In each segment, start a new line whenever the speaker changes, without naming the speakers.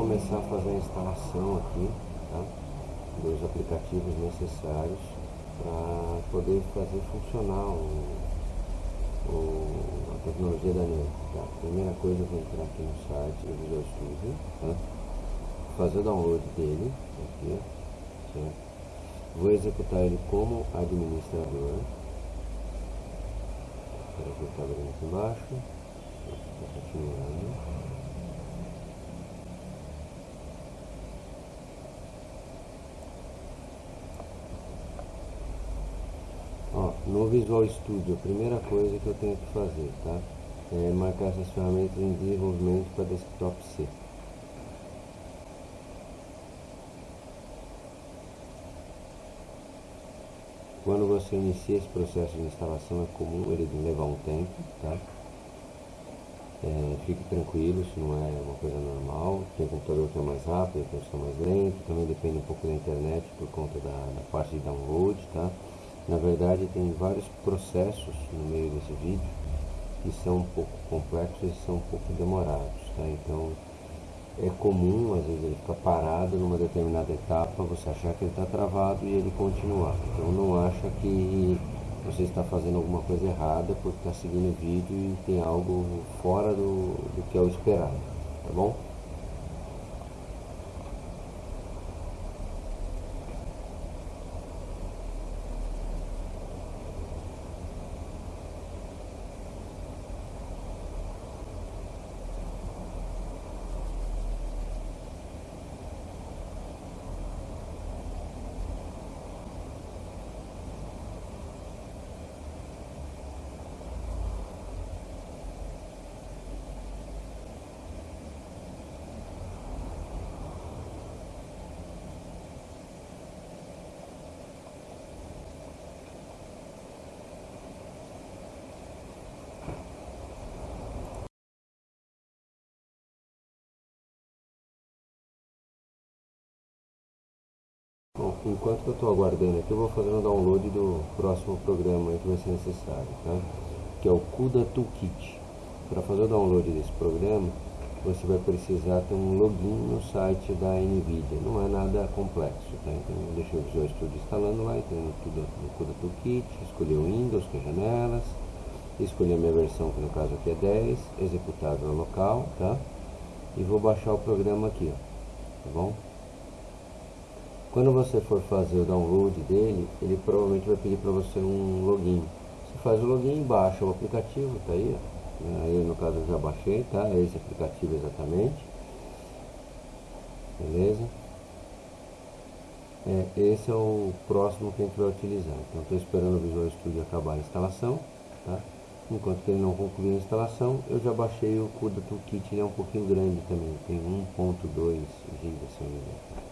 começar a fazer a instalação aqui tá? dos aplicativos necessários para poder fazer funcionar o, tecnologia da NET. Tá? Primeira coisa, eu vou entrar aqui no site do Visual Studio, tá? fazer o download dele, aqui, vou executar ele como administrador. Espera que abrindo aqui embaixo, está continuando. Ó, no Visual Studio, a primeira coisa que eu tenho que fazer, tá? É marcar essas ferramentas em desenvolvimento para desktop C. Quando você inicia esse processo de instalação é comum ele levar um tempo, tá? É, fique tranquilo, isso não é uma coisa normal. Tem computador que é mais rápido, tem é mais lento, também depende um pouco da internet por conta da, da parte de download, tá? Na verdade tem vários processos no meio desse vídeo que são um pouco complexos e são um pouco demorados, tá? Então é comum, às vezes ele fica parado numa determinada etapa, você achar que ele está travado e ele continuar. Então não acha que você está fazendo alguma coisa errada porque está seguindo o vídeo e tem algo fora do, do que é o esperado, tá bom? Bom, enquanto eu estou aguardando aqui, eu vou fazer um download do próximo programa que vai ser necessário, tá? que é o CUDA Toolkit. Para fazer o download desse programa, você vai precisar ter um login no site da NVIDIA. Não é nada complexo, tá? Então, deixa o Visual Studio instalando lá, entrando tudo no CUDA Toolkit, escolher o Windows, que é janelas, escolher a minha versão, que no caso aqui é 10, executável local, tá? E vou baixar o programa aqui, ó, tá bom? Quando você for fazer o download dele, ele provavelmente vai pedir para você um login. Você faz o login, baixa o aplicativo, tá aí, ó. Aí no caso eu já baixei, tá? É esse aplicativo exatamente. Beleza? É, esse é o próximo que a gente vai utilizar. Então estou esperando o Visual Studio acabar a instalação, tá? Enquanto ele não concluir a instalação, eu já baixei o CUDA Toolkit, ele é um pouquinho grande também, tem 1.2 GB, se não me engano.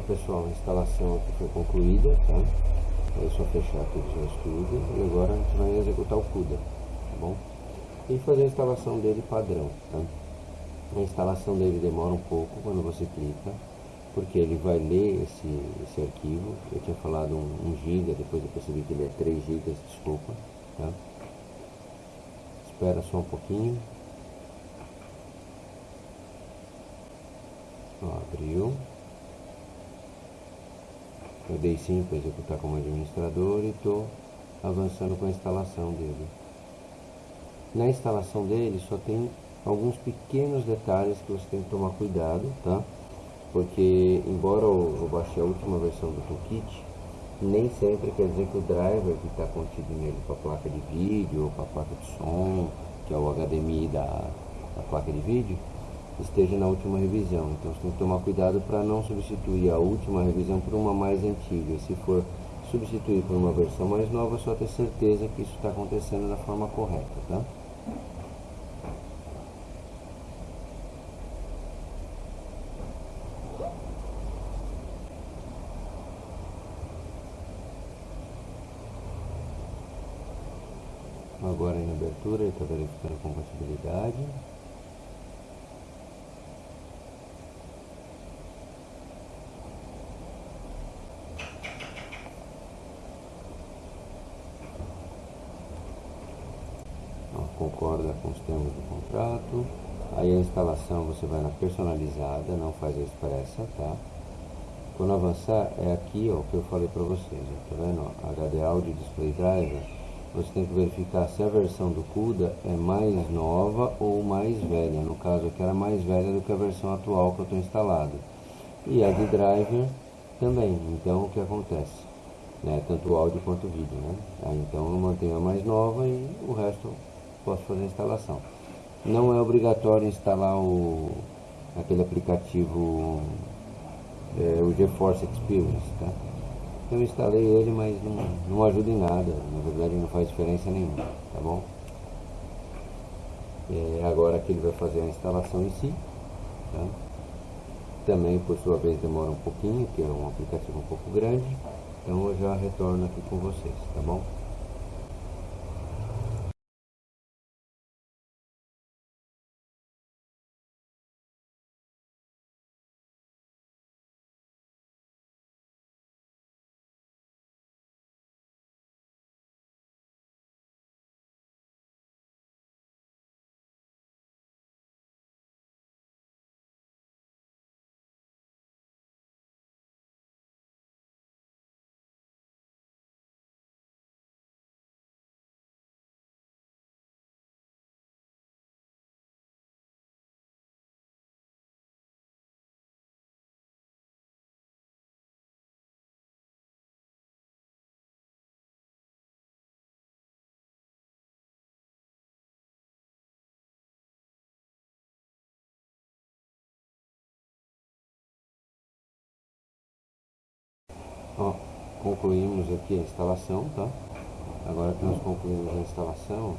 Pessoal, a instalação aqui foi concluída, tá? É só fechar aqui o seu estúdio e agora a gente vai executar o CUDA, tá bom? E fazer a instalação dele padrão, tá? A instalação dele demora um pouco quando você clica, porque ele vai ler esse, esse arquivo. Eu tinha falado 1 um, um GB, depois eu percebi que ele é 3 GB, desculpa, tá? Espera só um pouquinho. Ó, abriu. Eu dei para executar como administrador e estou avançando com a instalação dele. Na instalação dele só tem alguns pequenos detalhes que você tem que tomar cuidado, tá? Porque embora eu, eu baixei a última versão do Toolkit, nem sempre quer dizer que o driver que está contido nele para a placa de vídeo ou para a placa de som, que é o HDMI da, da placa de vídeo, esteja na última revisão. Então você tem que tomar cuidado para não substituir a última revisão por uma mais antiga. Se for substituir por uma versão mais nova, só ter certeza que isso está acontecendo da forma correta, tá? Agora em abertura ele está verificando a compatibilidade. concorda com os termos do contrato. Aí você vai na personalizada, não faz a expressa, tá? Quando avançar, é aqui ó, que eu falei para vocês, ó, tá vendo? HD Audio Display Driver, você tem que verificar se a versão do CUDA é mais nova ou mais velha. No caso aqui era mais velha do que a versão atual que eu estou instalado. E a de driver também. Então o que acontece? Né? Tanto o áudio quanto o vídeo. Né? Aí, então eu mantenho a mais nova e o resto posso fazer a instalação. Não é obrigatório instalar o, aquele aplicativo, é, o GeForce Experience, tá? Eu instalei ele, mas não, não ajuda em nada, na verdade não faz diferença nenhuma, tá bom? É, agora que ele vai fazer a instalação em si, tá? Também, por sua vez, demora um pouquinho, que é um aplicativo um pouco grande, então eu já retorno aqui com vocês, tá bom? Concluímos aqui a instalação, tá? Agora que nós concluímos a instalação,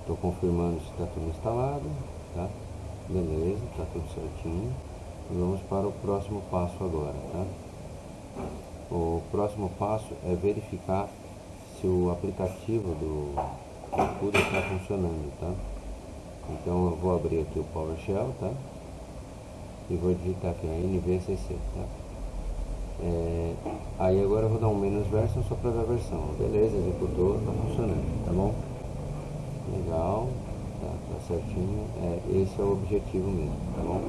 estou confirmando se está tudo instalado, tá? Beleza, está tudo certinho. E vamos para o próximo passo agora, tá? O próximo passo é verificar se o aplicativo do CUDA está funcionando, tá? Então eu vou abrir aqui o PowerShell, tá? E vou digitar aqui a NVCC, tá? É, aí agora eu vou dar um menos version só para a versão. Beleza, executou, está funcionando, tá bom? Legal, tá, tá certinho. É, esse é o objetivo mesmo, tá bom?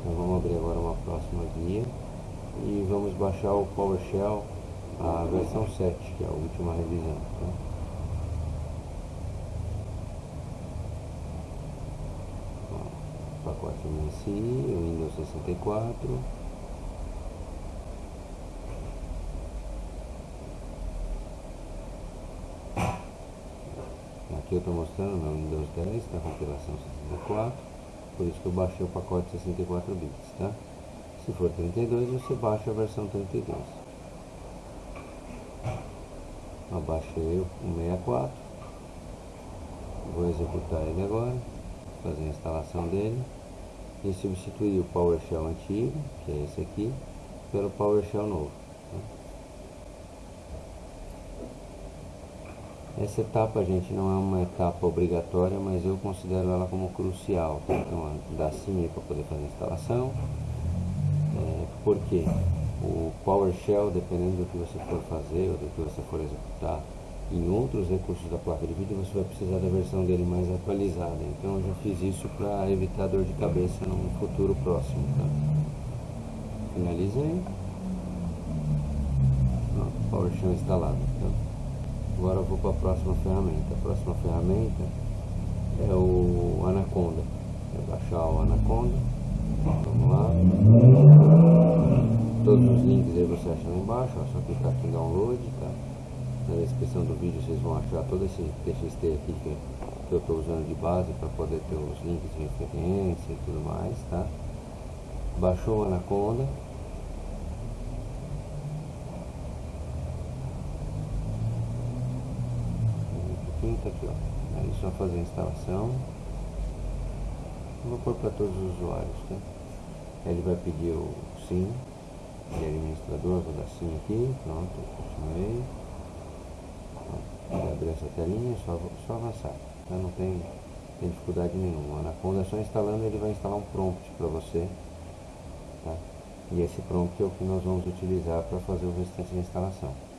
Então vamos abrir agora uma próxima guia e vamos baixar o PowerShell, a versão 7, que é a última revisão. Tá? pacote MSI, Windows 64 Aqui eu estou mostrando meu Windows 10, tá compilação 64, por isso que eu baixei o pacote 64 bits, tá? Se for 32, você baixa a versão 32. Eu baixei o 64, vou executar ele agora, fazer a instalação dele e substituir o PowerShell antigo, que é esse aqui, pelo PowerShell novo. Essa etapa, gente, não é uma etapa obrigatória, mas eu considero ela como crucial. Então, dá sim para poder fazer a instalação. É, por quê? O PowerShell, dependendo do que você for fazer ou do que você for executar, em outros recursos da placa de vídeo você vai precisar da versão dele mais atualizada. Então eu já fiz isso para evitar dor de cabeça no futuro próximo. Tá? Finalizei. Ó, PowerShell instalado. Tá? Agora vou para a próxima ferramenta. A próxima ferramenta é o Anaconda. É baixar o Anaconda. Vamos lá. Todos os links aí você acha lá embaixo, é só clicar aqui em download, tá? Na descrição do vídeo vocês vão achar todo esse TXT aqui que eu estou usando de base para poder ter os links de referência e tudo mais, tá? Baixou o Anaconda. Aqui, ó. Aí só fazer a instalação. vou pôr para todos os usuários, tá? Ele vai pedir o SIM de administrador, vou dar sim aqui, pronto, continuei. Vai abrir essa telinha, só, só avançar, tá? não tem, tem dificuldade nenhuma. O Anaconda é só instalando, ele vai instalar um prompt para você. Tá? E esse prompt é o que nós vamos utilizar para fazer o restante da instalação.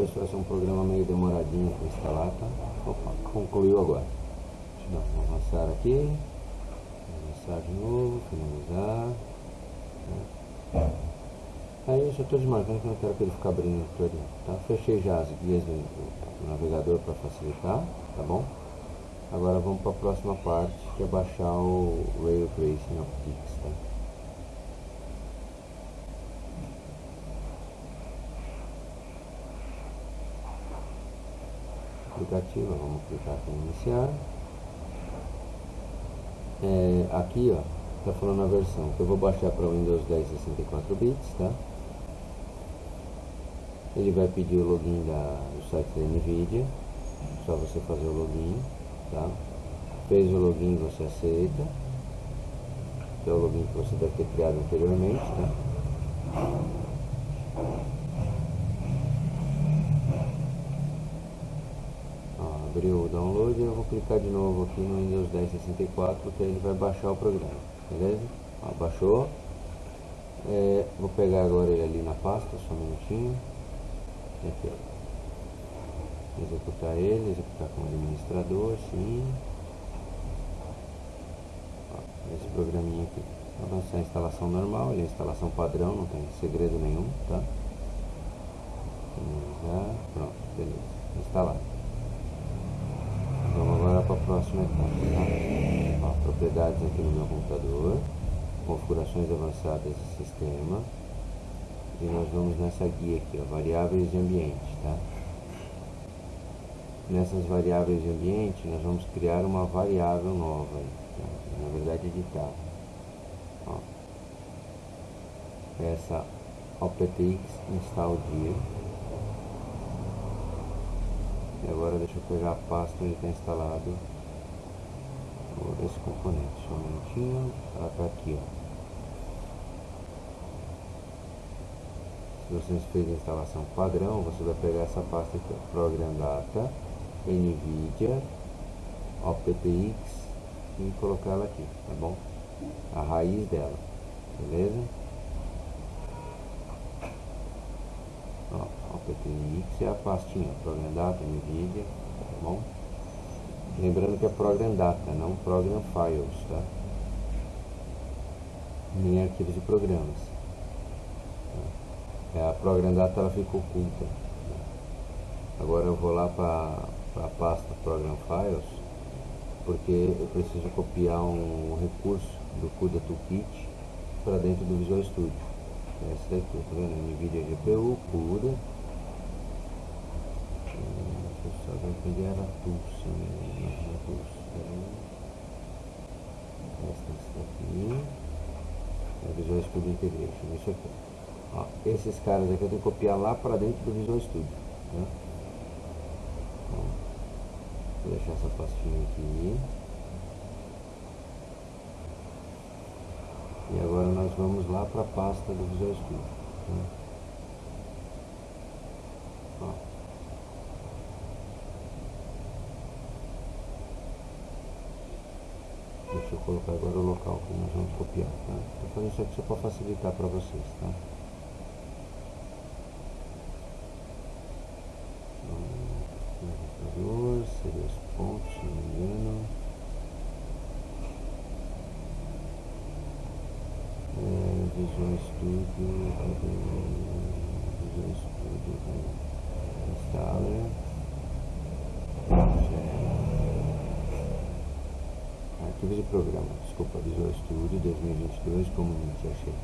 Esse vai ser um programa meio demoradinho para instalar, tá? Opa, concluiu agora. Vamos avançar aqui. Avançar de novo, finalizar. Né? Aí eu já estou desmarcando que não quero que ele fique abrindo tudo, tá? Fechei já as guias do, do navegador para facilitar, tá bom? Agora vamos para a próxima parte, que é baixar o Rail Tracing Optics, tá? Aplicativo, vamos clicar aqui em iniciar. É, aqui, ó, tá falando a versão que eu vou baixar para Windows 10 64 bits, tá? Ele vai pedir o login da, do site da NVIDIA. Só você fazer o login. Tá? Fez o login, você aceita. Que é o login que você deve ter criado anteriormente. Tá? Abriu o download eu vou clicar de novo aqui no Windows 10 64 que ele vai baixar o programa. Beleza? Ó, baixou. É, vou pegar agora ele ali na pasta, só um minutinho aqui, ó. executar ele, executar como administrador, sim. Ó, esse programinha aqui. Avançar a instalação normal, ele é instalação padrão, não tem segredo nenhum, tá? Pronto, beleza, instalado. Vamos agora para a propriedades aqui no meu computador, configurações avançadas do sistema e nós vamos nessa guia aqui, ó, variáveis de ambiente, tá? Nessas variáveis de ambiente, nós vamos criar uma variável nova, tá? na verdade editar. Ó. Essa OPTX install dir. E agora deixa eu pegar a pasta onde está instalado esse componente. Só um minutinho, ela está aqui, ó. Se você fez a instalação padrão, você vai pegar essa pasta aqui, ó, Program Data, NVIDIA, OPTX e colocar ela aqui, tá bom? A raiz dela, beleza? Ó, OPTX é a pastinha, Program Data, NVIDIA, tá bom? Lembrando que é Program Data, não Program Files, tá? Nem arquivos de programas. É, a Program Data ela fica oculta. Agora eu vou lá para a pasta Program Files, porque eu preciso copiar um recurso do CUDA Toolkit para dentro do Visual Studio. É essa daqui, tá vendo? NVIDIA GPU, CUDA. Deixa eu era Tools, não Tools. Essa daqui. É Visual Studio Integration, isso aqui. Ó, esses caras aqui eu tenho que copiar lá para dentro do Visual Studio. Então, vou deixar essa pastinha aqui. E agora nós vamos lá para a pasta do Visual Studio. Né? Deixa eu colocar agora o local que nós vamos copiar. Tá? Vou fazer isso aqui só para facilitar para vocês. Tá? seria os pontos, se não me engano. É, Visual Studio, Visual Studio, Installer, Arquivos de programa, desculpa, Visual Studio 2022, Community, achei.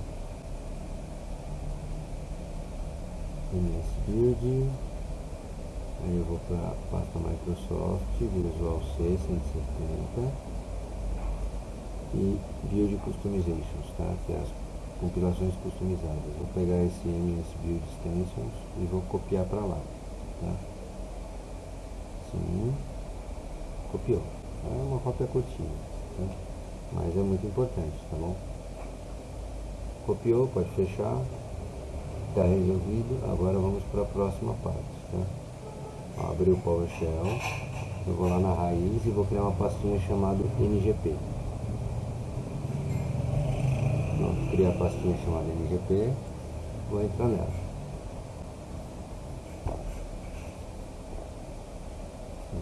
MS Build, Aí eu vou para a pasta Microsoft, Visual C 170 e Build Customizations, tá? que é as compilações customizadas. Vou pegar esse MS Build Extensions e vou copiar para lá. Tá? Sim, copiou. É uma cópia curtinha, tá? mas é muito importante, tá bom? Copiou, pode fechar. Está resolvido. Agora vamos para a próxima parte. Tá? abrir o PowerShell, eu vou lá na raiz e vou criar uma pastinha chamada NGP. Pronto, criar a pastinha chamada NGP, vou entrar nela.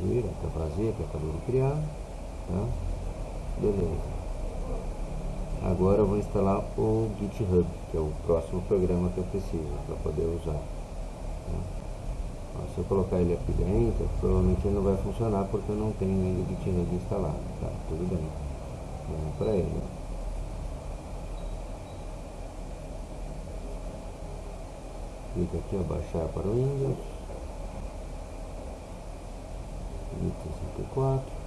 gira, tá vazia, que acabou de criar, tá? Beleza. Agora eu vou instalar o GitHub, que é o próximo programa que eu preciso para poder usar. Tá? Se eu colocar ele aqui dentro, provavelmente ele não vai funcionar porque eu não tenho ainda o GitHub instalado. Tá, tudo bem. Vamos para ele. Clica aqui, ó, baixar para o Windows. 54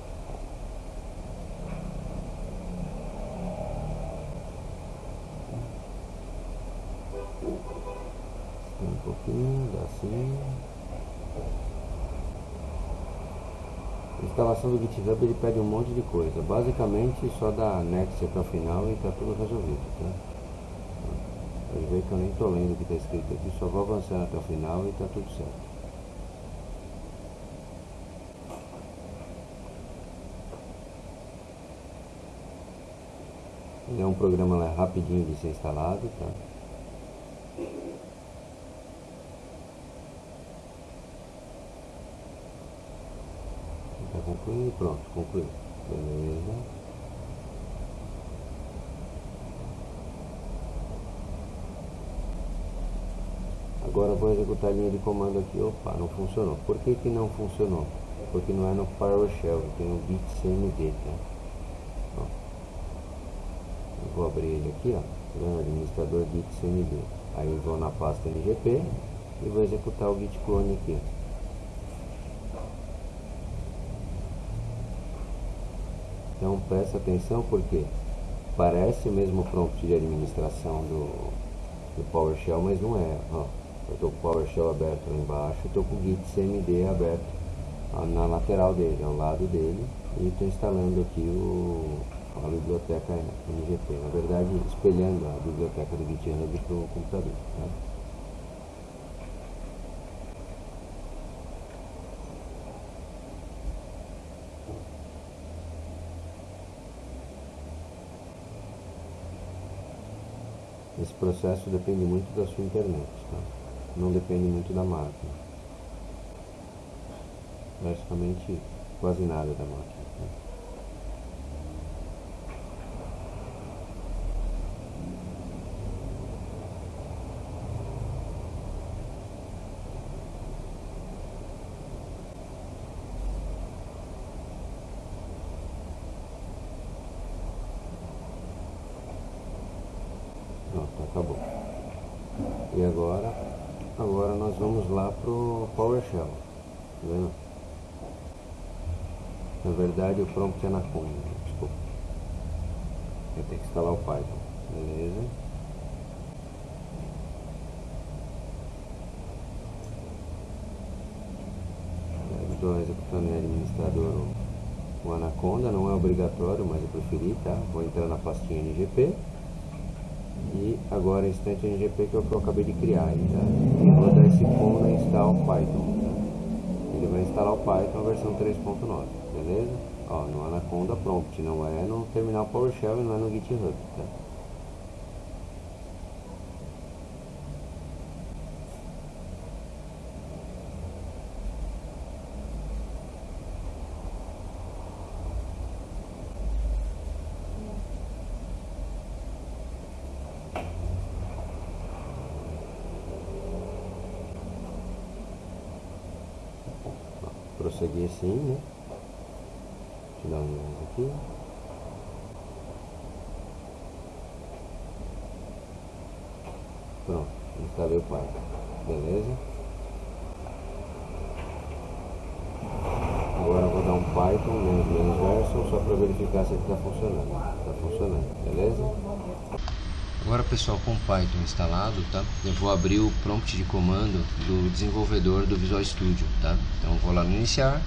A instalação do GitHub ele pede um monte de coisa. Basicamente só dá next até o final e está tudo resolvido. Tá? Pode ver que eu nem estou lendo o que está escrito aqui, só vou avançar até o final e está tudo certo. Ele é um programa lá, rapidinho de ser instalado, tá? Concluir, pronto, concluiu. Beleza. Agora vou executar a linha de comando aqui. Opa, não funcionou. Por que, que não funcionou? Porque não é no PowerShell, tem o bit cmd, tá? Ó. Eu vou abrir ele aqui, ó. Administrador git cmd. Aí vou na pasta ngp e vou executar o git clone aqui, ó. Então presta atenção porque parece o mesmo prompt de administração do, do PowerShell, mas não é. Ó, eu estou com o PowerShell aberto lá embaixo, estou com o Git CMD aberto ó, na lateral dele, ao lado dele, e estou instalando aqui o, a biblioteca NGP. Na verdade, espelhando a biblioteca do GitHub para o computador. Tá? Esse processo depende muito da sua internet, tá? não depende muito da máquina. Praticamente quase nada da máquina. Tá? acabou. E agora, agora nós vamos lá pro PowerShell, tá vendo? Na verdade o prompt é na Anaconda, desculpa. Eu tenho que instalar o Python, beleza? Estou executando em administrador o Anaconda, não é obrigatório, mas eu preferi, tá? Vou entrar na pastinha NGP e agora instante NGP que é o que eu acabei de criar tá? e vou dar esse comando install Python tá? ele vai instalar o Python versão 3.9 beleza? Ó, no Anaconda Prompt não é no terminal PowerShell e não é no GitHub tá? Assim, né? Deixa eu dar um aqui. Pronto, instalei o Python. Beleza? Agora eu vou dar um Python menos menos version só para verificar se ele está funcionando. Está funcionando, beleza? Agora pessoal, com o Python instalado, tá? Eu vou abrir o prompt de comando do desenvolvedor do Visual Studio, tá? Então vou lá no iniciar,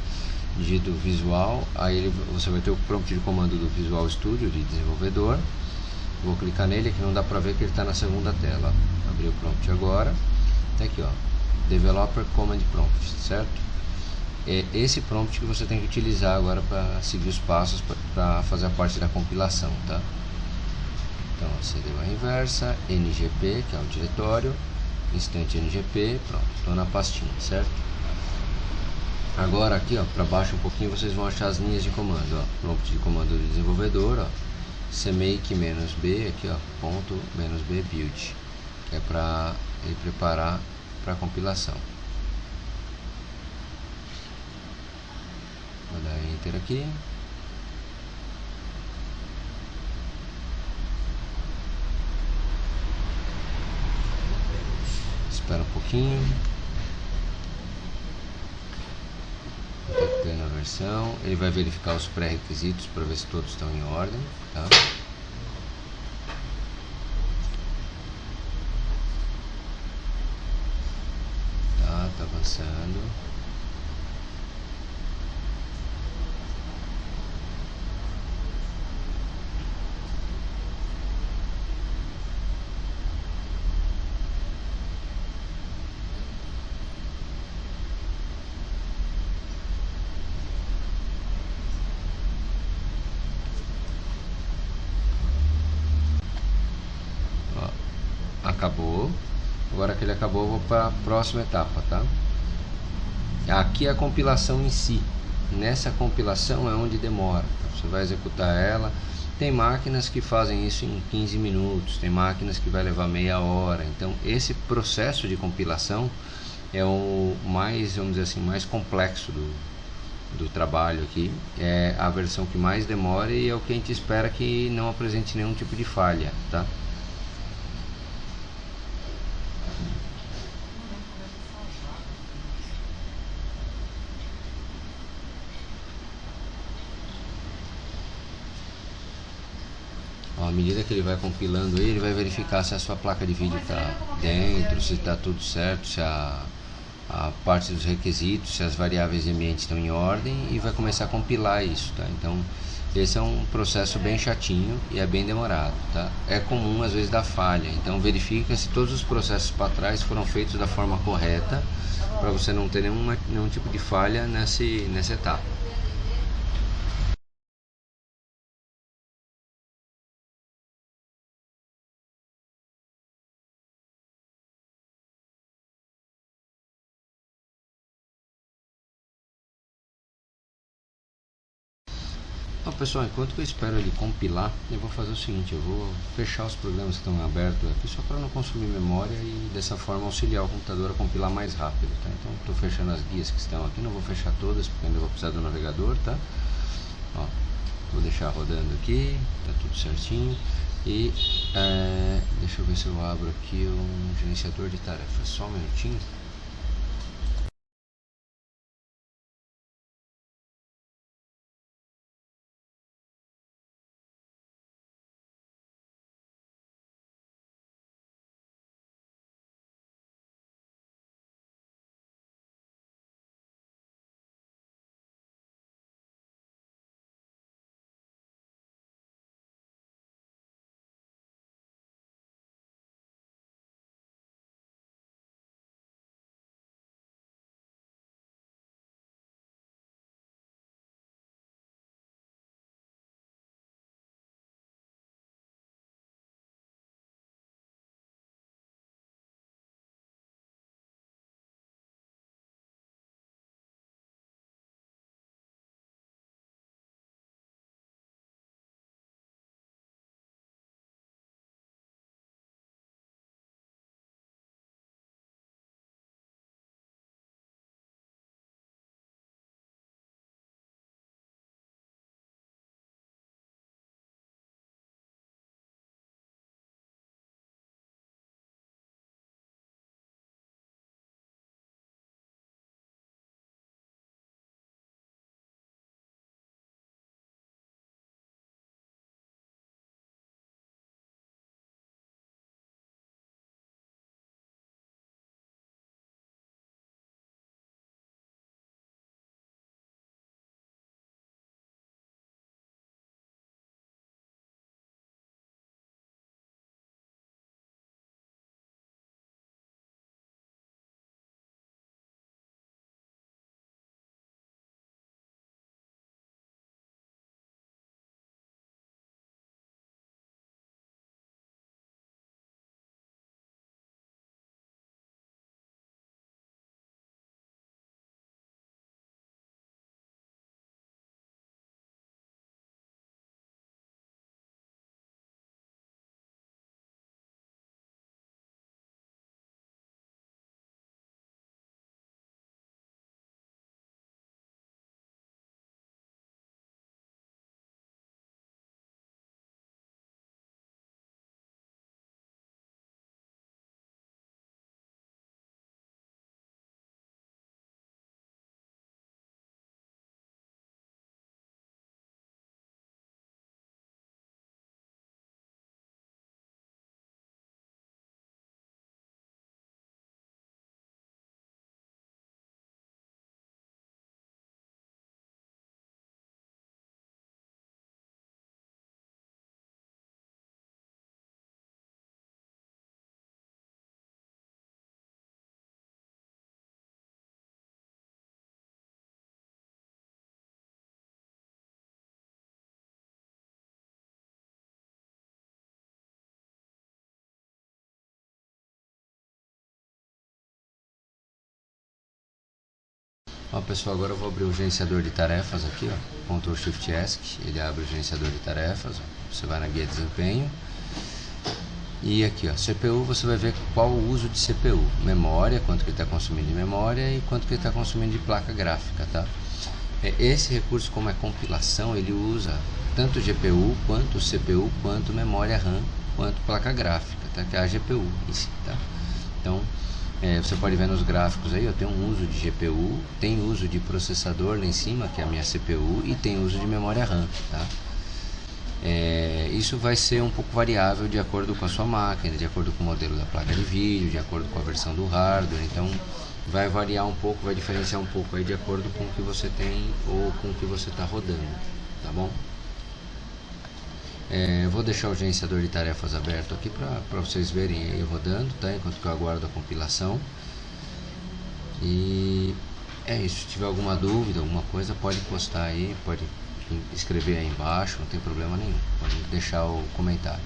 digito Visual, aí ele, você vai ter o prompt de comando do Visual Studio de desenvolvedor. Vou clicar nele, aqui não dá pra ver que ele está na segunda tela. Abrir o prompt agora, tá aqui ó, Developer Command Prompt, certo? É esse prompt que você tem que utilizar agora para seguir os passos para fazer a parte da compilação, tá? Então, CD barra inversa, ngp, que é o diretório, instante ngp, pronto, estou na pastinha, certo? Agora aqui, ó, para baixo um pouquinho, vocês vão achar as linhas de comando, ó. Prompt de comando do desenvolvedor, ó. cmake b, aqui, ó, ponto b build, que é para ele preparar para compilação. Vou dar enter aqui. Espera um pouquinho. detectando a versão, ele vai verificar os pré-requisitos para ver se todos estão em ordem, tá tá avançando. acabou. Agora que ele acabou, eu vou para a próxima etapa, tá? Aqui é a compilação em si. Nessa compilação é onde demora. Tá? Você vai executar ela. Tem máquinas que fazem isso em 15 minutos, tem máquinas que vai levar meia hora. Então, esse processo de compilação é o mais, vamos dizer assim, mais complexo do, do trabalho aqui. É a versão que mais demora e é o que a gente espera que não apresente nenhum tipo de falha, tá? À medida que ele vai compilando ele, vai verificar se a sua placa de vídeo está dentro, se está tudo certo, se a, a parte dos requisitos, se as variáveis de ambiente estão em ordem e vai começar a compilar isso, tá? Então, esse é um processo bem chatinho e é bem demorado, tá? É comum às vezes dar falha, então verifica se todos os processos para trás foram feitos da forma correta para você não ter nenhum, nenhum tipo de falha nesse, nessa etapa. Pessoal, enquanto eu espero ele compilar, eu vou fazer o seguinte, eu vou fechar os programas que estão abertos aqui só para não consumir memória e dessa forma auxiliar o computador a compilar mais rápido, tá? Então estou fechando as guias que estão aqui, não vou fechar todas porque ainda vou precisar do navegador, tá? Ó, vou deixar rodando aqui, tá tudo certinho e é, deixa eu ver se eu abro aqui um gerenciador de tarefas, só um minutinho. Ó pessoal, agora eu vou abrir o gerenciador de tarefas aqui, ó, Ctrl Shift ESC, ele abre o gerenciador de tarefas, ó. você vai na guia de desempenho, e aqui ó, CPU você vai ver qual o uso de CPU, memória, quanto que está consumindo de memória e quanto que está consumindo de placa gráfica, tá? É, esse recurso como é compilação, ele usa tanto GPU, quanto CPU, quanto memória RAM, quanto placa gráfica, tá? Que é a GPU em si, tá? Então, é, você pode ver nos gráficos aí, eu tenho um uso de GPU, tem uso de processador lá em cima, que é a minha CPU, e tem uso de memória RAM, tá? É, isso vai ser um pouco variável de acordo com a sua máquina, de acordo com o modelo da placa de vídeo, de acordo com a versão do hardware, então vai variar um pouco, vai diferenciar um pouco aí de acordo com o que você tem ou com o que você está rodando, tá bom? É, vou deixar o gerenciador de tarefas aberto aqui para vocês verem aí rodando, tá? Enquanto eu aguardo a compilação. E é isso. Se tiver alguma dúvida, alguma coisa, pode postar aí, pode escrever aí embaixo, não tem problema nenhum. Pode deixar o comentário.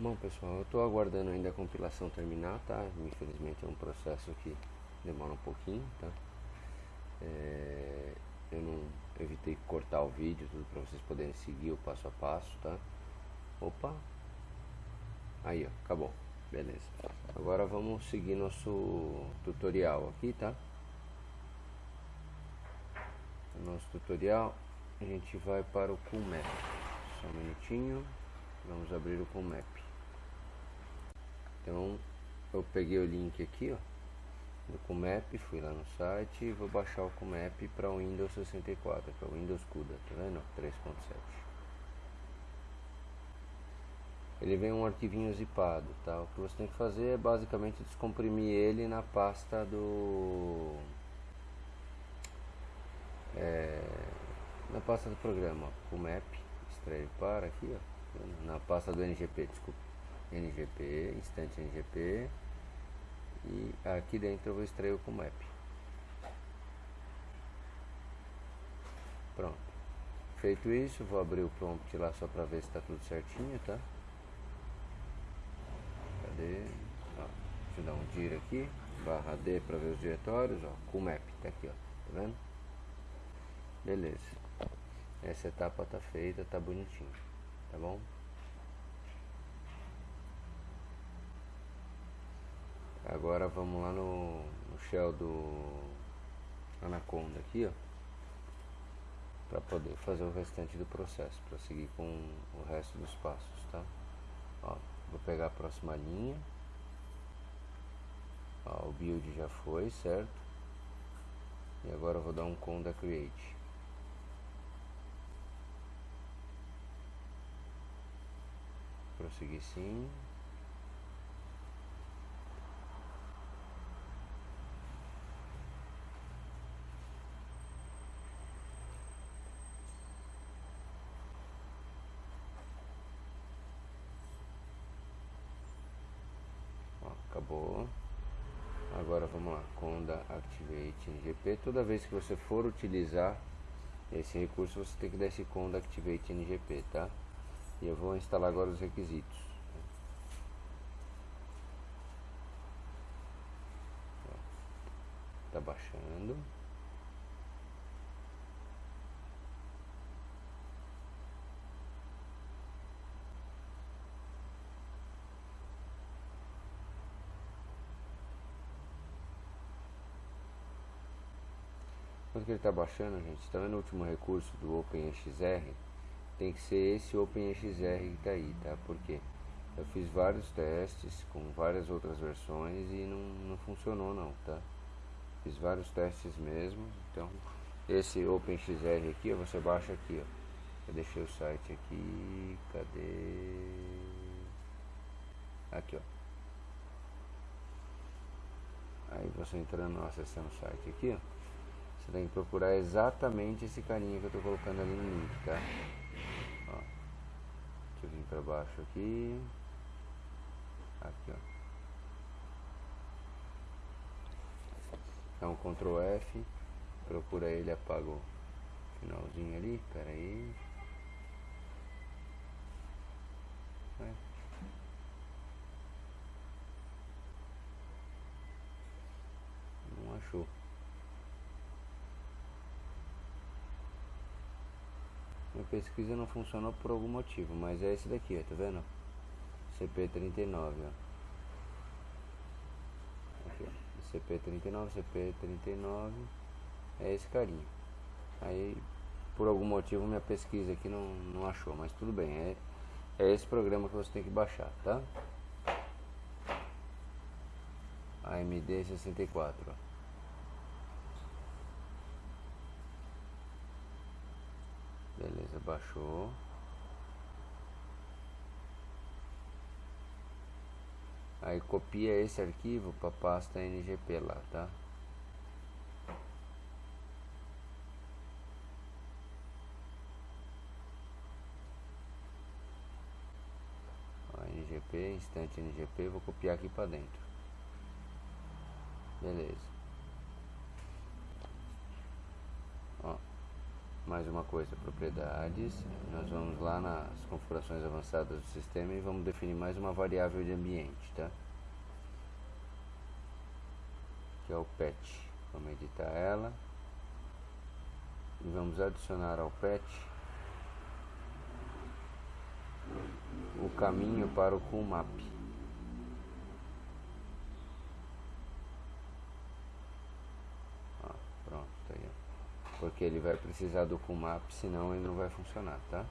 Bom pessoal, eu estou aguardando ainda a compilação terminar, tá? Infelizmente é um processo que demora um pouquinho, tá? É, eu não evitei cortar o vídeo, tudo para vocês poderem seguir o passo a passo, tá? Opa! Aí ó, acabou, beleza. Agora vamos seguir nosso tutorial aqui, tá? nosso tutorial a gente vai para o CoolMap. Só um minutinho, vamos abrir o CoolMap. Então eu peguei o link aqui, ó, do Comap, fui lá no site e vou baixar o Comap para o Windows 64, que é o Windows CUDA, tá vendo? 3.7. Ele vem um arquivinho zipado, tá? O que você tem que fazer é basicamente descomprimir ele na pasta do é, na pasta do programa, Comap, extrair para aqui, ó, na pasta do NGP, desculpa NGP, instante NGP e aqui dentro eu vou extrair o Comap. Pronto. Feito isso, vou abrir o prompt lá só para ver se está tudo certinho, tá? Cadê? Ó, deixa eu dar um dir aqui, barra D para ver os diretórios, ó, Comap, tá aqui, ó, tá vendo? Beleza. Essa etapa tá feita, tá bonitinho, tá bom? Agora vamos lá no, no shell do Anaconda aqui, ó. Para poder fazer o restante do processo, para seguir com o resto dos passos, tá? Ó, vou pegar a próxima linha. Ó, o build já foi, certo? E agora eu vou dar um conda create. Prosseguir sim. Acabou agora vamos lá conda activate ngp toda vez que você for utilizar esse recurso você tem que dar esse conda activate ngp tá? E eu vou instalar agora os requisitos. Tá baixando que ele está baixando, gente, está vendo o último recurso do OpenXR? Tem que ser esse OpenXR que está aí, tá? Porque eu fiz vários testes com várias outras versões e não, não funcionou não, tá? Fiz vários testes mesmo, então esse OpenXR aqui, você baixa aqui, ó. Eu deixei o site aqui, cadê? Aqui, ó. Aí você entrando, acessando o site aqui, ó. Você tem que procurar exatamente esse carinha que eu estou colocando ali no link, tá? Ó. Deixa eu vir para baixo aqui. Aqui, ó. Um Ctrl F. Procura ele, apaga o finalzinho ali. Pera aí. É. Não achou. Minha pesquisa não funcionou por algum motivo, mas é esse daqui, ó, tá vendo? CP39, ó. Aqui, ó. CP39, CP39 é esse carinha. Aí, por algum motivo, minha pesquisa aqui não, não achou, mas tudo bem, é, é esse programa que você tem que baixar, tá? AMD 64, ó. Baixou. Aí copia esse arquivo para pasta NGP lá, tá? NGP, instante NGP, vou copiar aqui para dentro. Beleza. Mais uma coisa, propriedades. Nós vamos lá nas configurações avançadas do sistema e vamos definir mais uma variável de ambiente, tá? Que é o pet. Vamos editar ela. E vamos adicionar ao pet o caminho para o CoolMap. Porque ele vai precisar do Kumap, senão ele não vai funcionar, tá?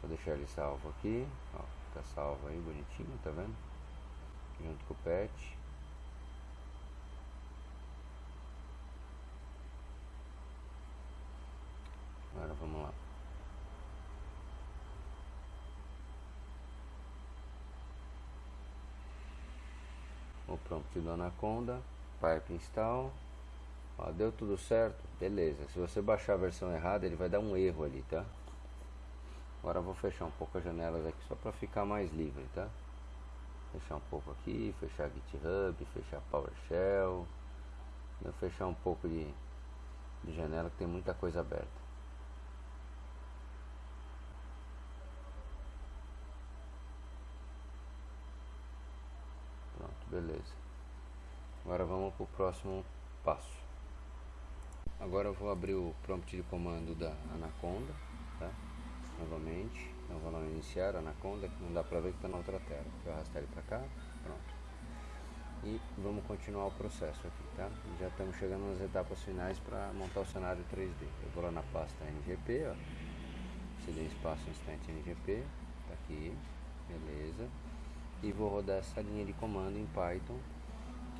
Vou deixar ele salvo aqui, ó, tá salvo aí, bonitinho, tá vendo? Junto com o pet. Agora vamos lá. O prompt do Anaconda, pipe install. Ó, deu tudo certo, beleza. Se você baixar a versão errada, ele vai dar um erro ali, tá? Agora eu vou fechar um pouco as janelas aqui só para ficar mais livre, tá? Fechar um pouco aqui, fechar GitHub, fechar PowerShell. Vou fechar um pouco de, de janela que tem muita coisa aberta. Pronto, beleza. Agora vamos para o próximo passo. Agora eu vou abrir o prompt de comando da Anaconda, tá? Novamente, então vou iniciar Anaconda, que não dá pra ver que está na outra tela. Vou arrastar ele para cá, pronto. E vamos continuar o processo aqui, tá? Já estamos chegando nas etapas finais para montar o cenário 3D. Eu vou lá na pasta NGP, ó. CD espaço instante NGP, tá aqui, beleza. E vou rodar essa linha de comando em Python,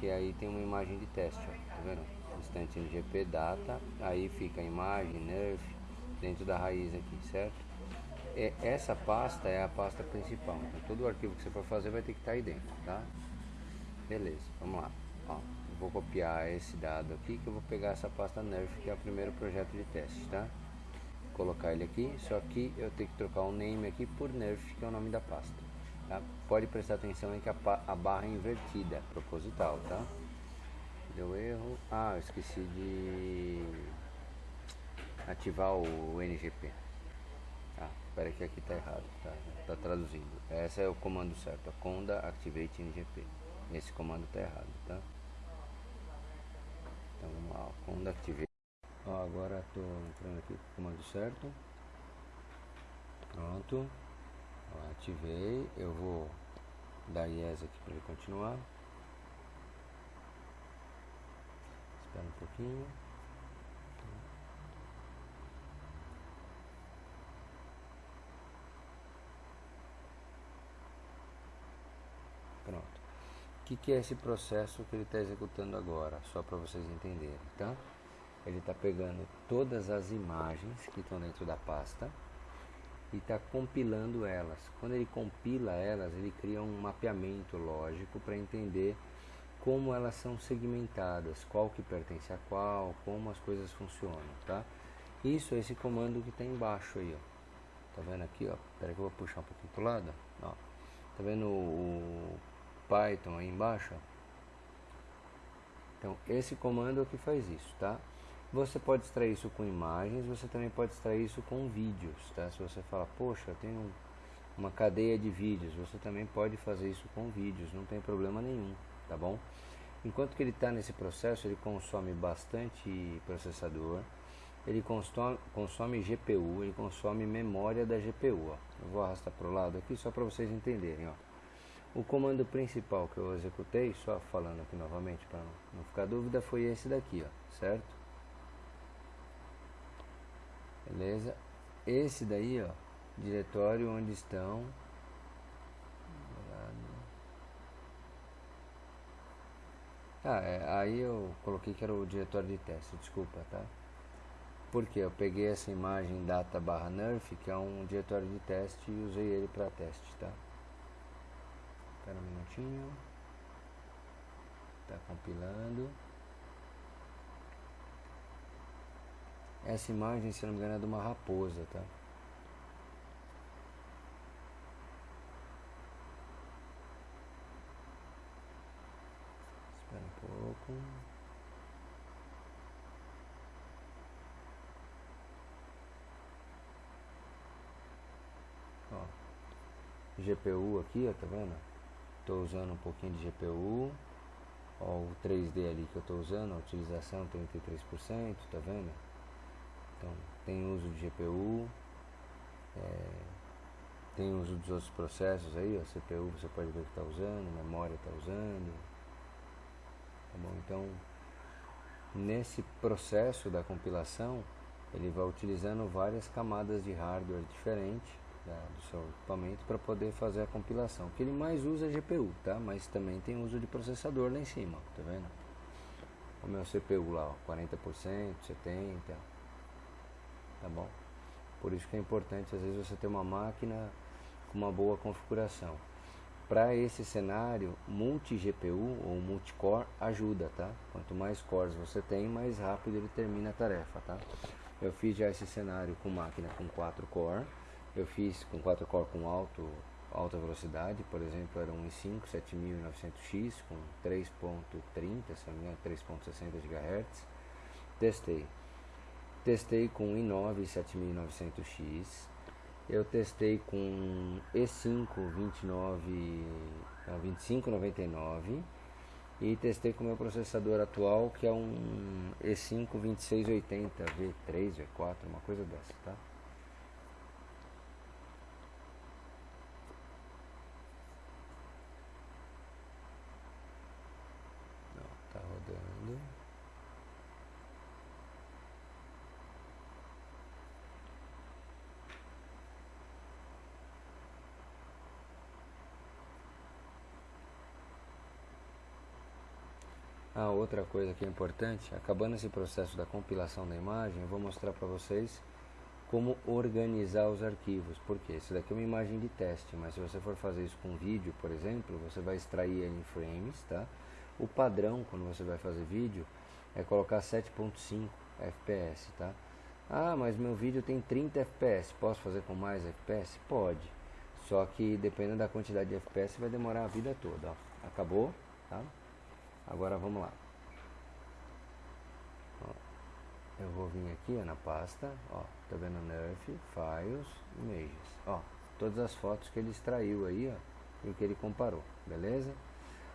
que aí tem uma imagem de teste, ó, tá vendo? Instante NGP data, aí fica a imagem, nerf, dentro da raiz aqui, certo? E essa pasta é a pasta principal, então todo o arquivo que você for fazer vai ter que estar aí dentro, tá? Beleza, vamos lá. Ó, vou copiar esse dado aqui que eu vou pegar essa pasta nerf que é o primeiro projeto de teste, tá? Colocar ele aqui, só que eu tenho que trocar o name aqui por nerf, que é o nome da pasta. Tá? Pode prestar atenção em que a, a barra é invertida, é proposital, tá? Deu erro. Ah, eu esqueci de ativar o NGP. Ah, espera que aqui tá errado, tá, tá traduzindo. Esse é o comando certo, a conda activate NGP. Esse comando tá errado, tá? Então vamos lá, conda activate. Ó, agora tô entrando aqui com o comando certo. Pronto. Ó, ativei. Eu vou dar yes aqui para ele continuar. Espera um pouquinho. Pronto. O que, que é esse processo que ele está executando agora? Só para vocês entenderem, tá? Ele está pegando todas as imagens que estão dentro da pasta e está compilando elas. Quando ele compila elas, ele cria um mapeamento lógico para entender como elas são segmentadas, qual que pertence a qual, como as coisas funcionam, tá? Isso é esse comando que está embaixo aí, ó. Tá vendo aqui, ó? Espera que eu vou puxar um pouquinho pro lado, ó. Tá vendo o, Python aí embaixo? Então, esse comando é o que faz isso, tá? Você pode extrair isso com imagens, você também pode extrair isso com vídeos, tá? Se você fala, poxa, eu tenho uma cadeia de vídeos, você também pode fazer isso com vídeos, não tem problema nenhum tá bom? Enquanto que ele está nesse processo, ele consome bastante processador, ele consome, consome GPU, ele consome memória da GPU. Ó. Eu vou arrastar para o lado aqui só para vocês entenderem. Ó. O comando principal que eu executei, só falando aqui novamente para não ficar dúvida, foi esse daqui, ó, certo? Beleza? Esse daí, ó, diretório onde estão Ah, é, aí eu coloquei que era o diretório de teste, desculpa, tá? Porque eu peguei essa imagem data barra nerf, que é um diretório de teste, e usei ele para teste, tá? Espera um minutinho. Tá compilando. Essa imagem, se não me engano, é de uma raposa, tá? com ó, GPU aqui, ó, tá vendo? Estou usando um pouquinho de GPU. Ó, o 3D ali que eu estou usando, a utilização 33%, tá vendo? Então, tem uso de GPU. É, tem uso dos outros processos aí, ó, CPU você pode ver que está usando, memória está usando, Tá bom? Então, nesse processo da compilação, ele vai utilizando várias camadas de hardware diferentes da, do seu equipamento para poder fazer a compilação. O que ele mais usa é GPU, tá? Mas também tem uso de processador lá em cima, tá vendo? O meu CPU lá, ó, 40%, 70%, tá bom? Por isso que é importante às vezes você ter uma máquina com uma boa configuração. Para esse cenário, multi-GPU ou multi-core ajuda, tá? Quanto mais cores você tem, mais rápido ele termina a tarefa, tá? Eu fiz já esse cenário com máquina com 4 core, eu fiz com 4 core com alto, alta velocidade, por exemplo, era um i5 7900X com 3.30, se não me engano, 3.60 GHz. Testei. Testei com i9 7900X eu testei com E5 29 2599 e testei com o meu processador atual que é um E5 2680 V3 V4 uma coisa dessa tá Não, tá rodando Ah, outra coisa que é importante, acabando esse processo da compilação da imagem, eu vou mostrar para vocês como organizar os arquivos. Porque isso daqui é uma imagem de teste, mas se você for fazer isso com vídeo, por exemplo, você vai extrair ele em frames, tá? O padrão quando você vai fazer vídeo é colocar 7.5 FPS, tá? Ah, mas meu vídeo tem 30 FPS, posso fazer com mais FPS? Pode. Só que dependendo da quantidade de FPS vai demorar a vida toda, ó. Acabou, tá? Agora vamos lá. Ó, eu vou vir aqui ó, na pasta, ó, tá vendo Nerf, Files, Images, ó, todas as fotos que ele extraiu aí, ó, e que ele comparou, beleza?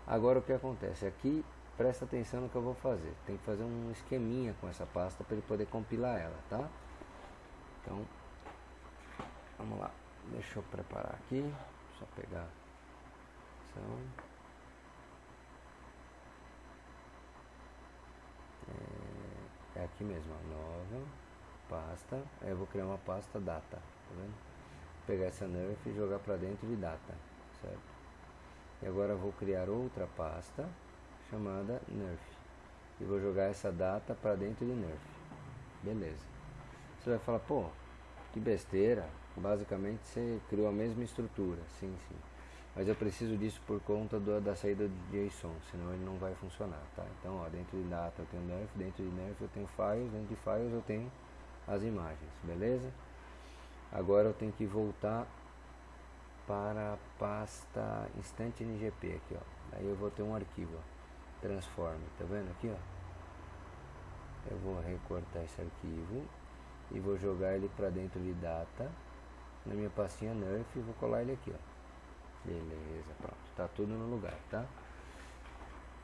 Agora o que acontece? Aqui, presta atenção no que eu vou fazer. Tem que fazer um esqueminha com essa pasta para ele poder compilar ela, tá? Então, vamos lá. Deixa eu preparar aqui, só pegar. Então, é, é aqui mesmo, ó, nova, pasta, aí eu vou criar uma pasta data, tá vendo? Pegar essa nerf e jogar para dentro de data, certo? E agora vou criar outra pasta chamada nerf. E vou jogar essa data para dentro de nerf, beleza? Você vai falar, pô, que besteira, basicamente você criou a mesma estrutura, sim, sim mas eu preciso disso por conta do, da saída do JSON, senão ele não vai funcionar, tá? Então, ó, dentro de data eu tenho nerf, dentro de nerf eu tenho files, dentro de files eu tenho as imagens, beleza? Agora eu tenho que voltar para a pasta instante ngp aqui, ó. Aí eu vou ter um arquivo, ó, transform, tá vendo aqui, ó? Eu vou recortar esse arquivo e vou jogar ele para dentro de data na minha pastinha nerf e vou colar ele aqui, ó. Beleza, pronto. Tá tudo no lugar, tá?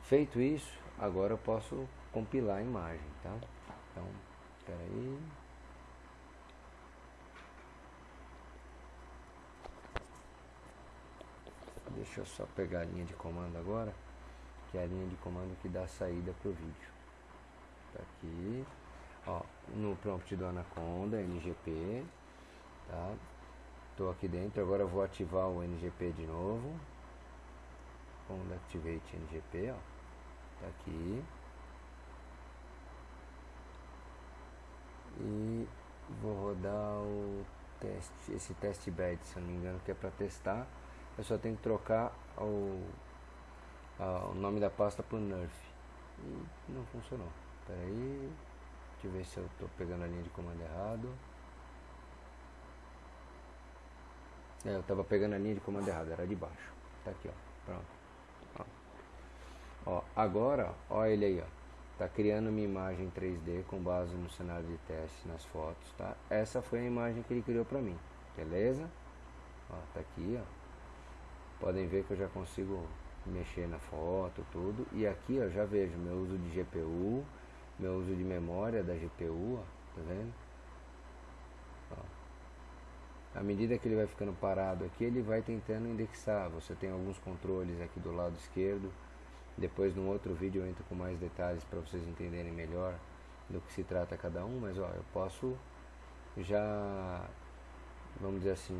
Feito isso, agora eu posso compilar a imagem, tá? Então, espera aí. Deixa eu só pegar a linha de comando agora, que é a linha de comando que dá saída para o vídeo. Tá aqui, ó, no prompt do Anaconda, NGP, tá? Estou aqui dentro, agora vou ativar o NGP de novo. Vamos Activate NGP, ó. Tá aqui. E vou rodar o teste, esse teste bed, se não me engano, que é para testar. Eu só tenho que trocar o, a, o nome da pasta por Nerf. E não funcionou. Espera aí. Deixa eu ver se eu estou pegando a linha de comando errado. É, eu tava pegando a linha de comando errada, era de baixo. Tá aqui, ó. Pronto. Ó, ó agora, ó ele aí, ó. Tá criando uma imagem 3D com base no cenário de teste nas fotos, tá? Essa foi a imagem que ele criou pra mim. Beleza? Ó, tá aqui, ó. podem ver que eu já consigo mexer na foto, tudo. E aqui eu já vejo meu uso de GPU, meu uso de memória da GPU, ó, tá vendo? À medida que ele vai ficando parado aqui, ele vai tentando indexar. Você tem alguns controles aqui do lado esquerdo. Depois, num outro vídeo, eu entro com mais detalhes para vocês entenderem melhor do que se trata cada um. Mas, ó, eu posso já, vamos dizer assim,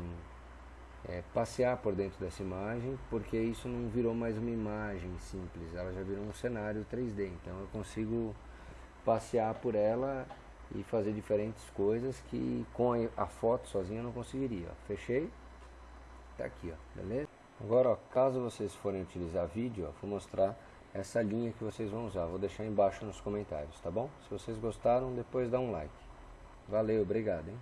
é, passear por dentro dessa imagem, porque isso não virou mais uma imagem simples, ela já virou um cenário 3D. Então eu consigo passear por ela e fazer diferentes coisas que com a, foto sozinha eu não conseguiria. Fechei, tá aqui, ó, beleza? Agora, ó, caso vocês forem utilizar vídeo, ó, vou mostrar essa linha que vocês vão usar. Vou deixar embaixo nos comentários, tá bom? Se vocês gostaram, depois dá um like. Valeu, obrigado, hein?